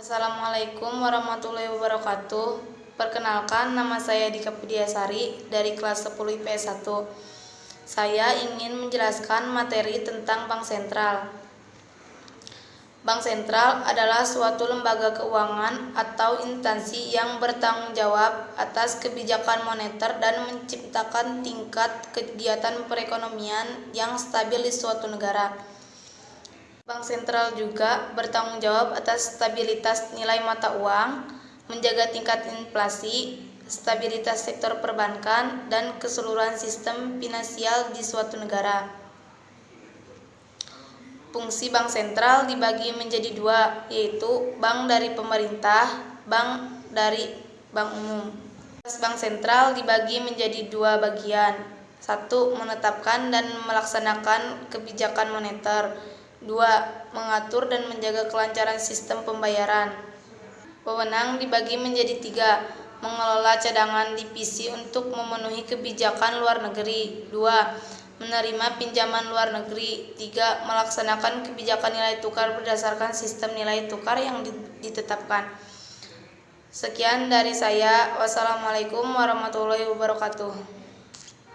Assalamualaikum warahmatullahi wabarakatuh. Perkenalkan, nama saya Dika Pudiasari dari kelas 10 IPS 1. Saya ingin menjelaskan materi tentang Bank Sentral. Bank Sentral adalah suatu lembaga keuangan atau instansi yang bertanggung jawab atas kebijakan moneter dan menciptakan tingkat kegiatan perekonomian yang stabil di suatu negara. Bank sentral juga bertanggung jawab atas stabilitas nilai mata uang, menjaga tingkat inflasi, stabilitas sektor perbankan, dan keseluruhan sistem finansial di suatu negara. Fungsi bank sentral dibagi menjadi dua, yaitu bank dari pemerintah, bank dari bank umum. Bank sentral dibagi menjadi dua bagian. Satu, menetapkan dan melaksanakan kebijakan moneter 2. Mengatur dan menjaga kelancaran sistem pembayaran. Wewenang dibagi menjadi tiga, mengelola cadangan divisi untuk memenuhi kebijakan luar negeri. 2. Menerima pinjaman luar negeri. 3. Melaksanakan kebijakan nilai tukar berdasarkan sistem nilai tukar yang ditetapkan. Sekian dari saya. Wassalamualaikum warahmatullahi wabarakatuh.